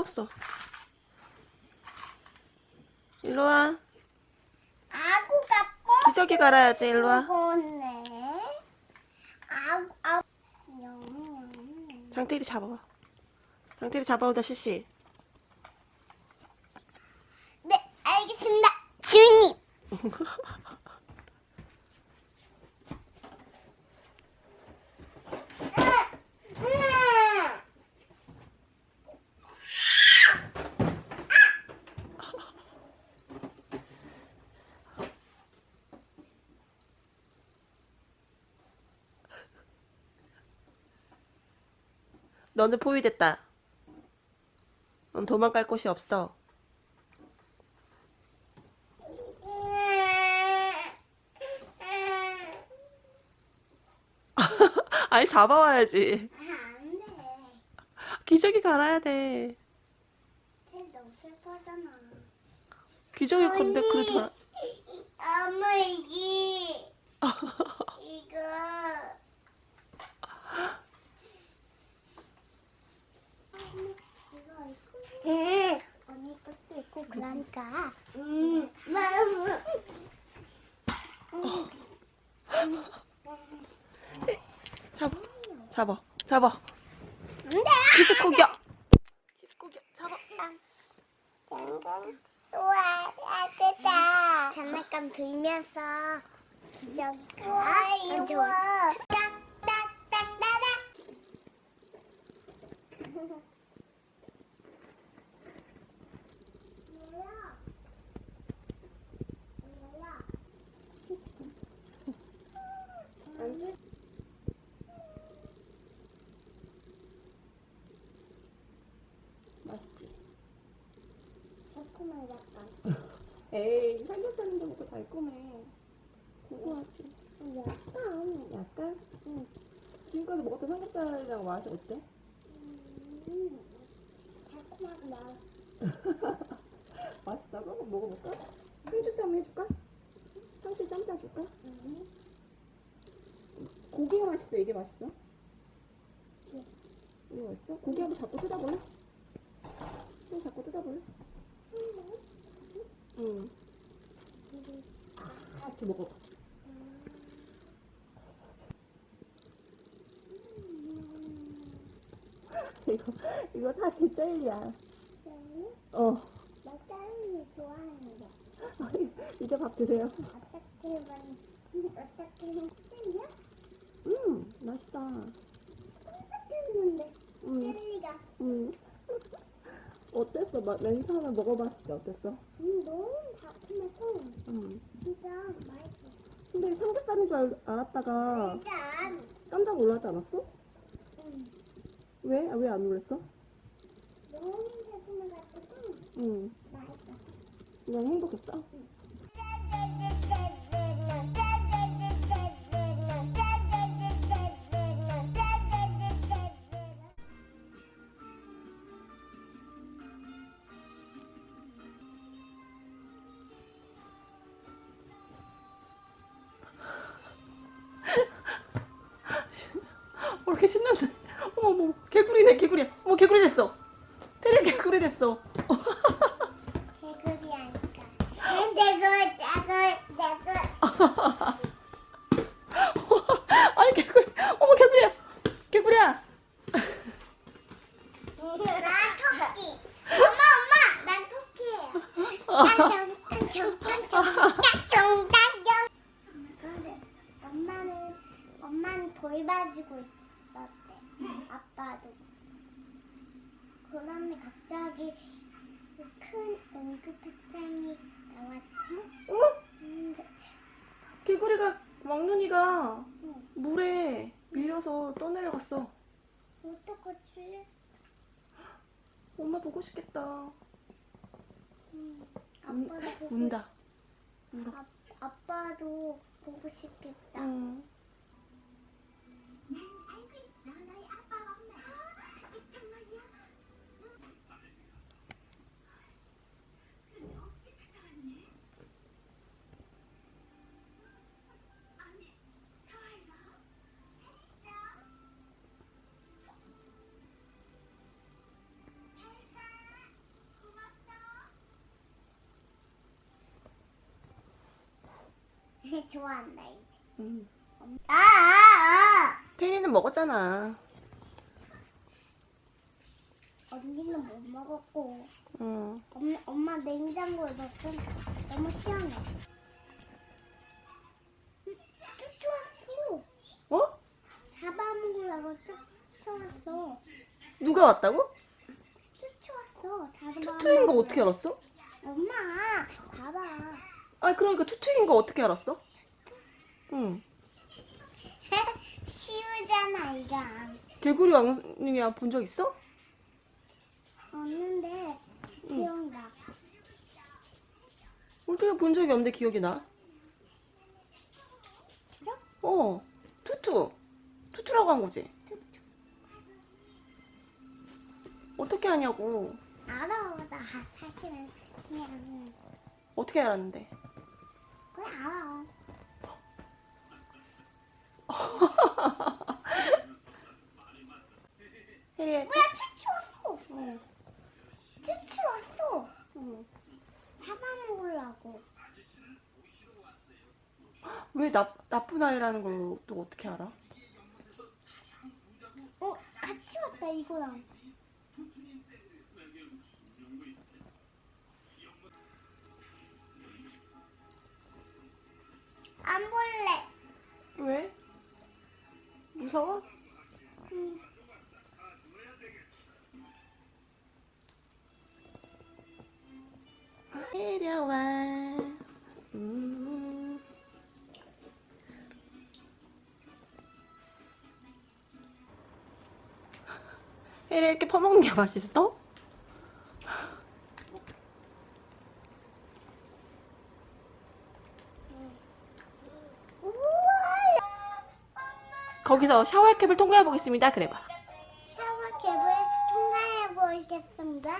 숨었어. 일로 와. 아구가 기저귀 갈아야지. 일로 와. 아구. 장태리 잡아봐. 장태리 잡아오자 시시. 네, 알겠습니다. 주인님. 너는 포위됐다. 넌 도망갈 곳이 없어. 아니 잡아와야지. 기저귀 갈아야 돼. 쟤 너무 슬퍼잖아. 기저귀 건데 그래도 엄마 이게 이거 응. 언니 것도 있고 그러니까. 응. 잡아. 잡아. 잡아. 안돼. 기스 공격. 기스 공격. 잡아. 땡땡. 우와, 따뜻다. 장난감 들면서 기저귀가 안 좋아. 딱딱딱따닥. 맛있지. 조금만 약간. 에이 삼겹살인데 먹고 달콤해. 고소하지. 약간. 약간? 응. 지금까지 먹었던 삼겹살이랑 맛이 어때? 음, 달콤하고 맛. 맛있다고? 한번 먹어볼까? 상추 쌈 해줄까? 상추 쌈 짜줄까? 음. 고기가 맛있어? 이게 맛있어? 네. 이게 맛있어? 고기 한번 잡고 뜯어볼래? 또 잡고 뜯어볼래? 응. 이렇게 먹어봐. 이거, 이거 다시 젤리야. 어. 나 짤이 좋아하는데. 이제 밥 드세요. 어떻게 만 어떻게 짤이야? 음, 맛있다. 깜짝했는데 음, 젤리가 음. 어땠어? 마- 맨 처음에 먹어봤을 때 어땠어? 음, 너무 달콤해서 음. 진짜 맛있어. 근데 삼겹살인 줄 알, 알았다가 일단 깜짝 놀라지 않았어? 음, 왜? 아, 왜안 놀랐어? 너무 달콤해가지고 응. 맛있어. 그냥 행복했어? 어, 이렇게 신난데. 어머, 어머, 개구리네, 개구리. 어머, 개구리 됐어. 테리 개구리 됐어. 개구리 하니까. 내가 내가 내가 아니, 개구리. 어머, 개구리야. 개구리야. 난 토끼. 엄마 엄마 난 토끼예요. 딴정 딴정 딴정. 근데 엄마는 엄마는 돌 봐주고 있 었대. 아빠도. 그런데 갑자기 큰 응급합장이 나왔대. 어? 근데 개구리가, 왕눈이가 응. 물에 밀려서 떠내려갔어. 어떡하지? 엄마 보고 싶겠다. 음, 운- 아빠도 보고 운다. 울어. 아, 아빠도 보고 싶겠다. 응. 좋아한다 이제. 음. 아, 아, 아. 테리는 먹었잖아. 언니는 못 먹었고 응. 엄마, 엄마 냉장고에 넣었어. 너무 시원해. 음, 쫓아왔어. 어? 잡아먹으려고 쫓아왔어. 누가 왔다고? 쫓아왔어. 잡아먹으려고. 투투인 거 어떻게 알았어? 엄마, 봐봐. 아 그러니까 투투인 거 어떻게 알았어? 응. 쉬우잖아 이거. 개구리 왕님이랑 본적 있어? 없는데 기억나. 어떻게 본 적이 없는데 기억이 나? 그죠? 어. 투투. 투투라고 한 거지? 어떻게 하냐고. 알아. 나 사실은 그냥 어떻게 알았는데? 그냥 알아. 혜리야. 뭐야 추추 왔어. 응. 추추 왔어. 응. 잡아먹으려고. 왜 나, 나쁜 아이라는 걸 또 어떻게 알아? 어 같이 왔다 이거랑. 안 볼래. 왜? 무서워? 응. 내려와. 음. 혜리 이렇게 퍼먹는 게 맛있어? 거기서 샤워캡을 통과해 보겠습니다. 그래봐. 샤워캡을 통과해 보겠습니다.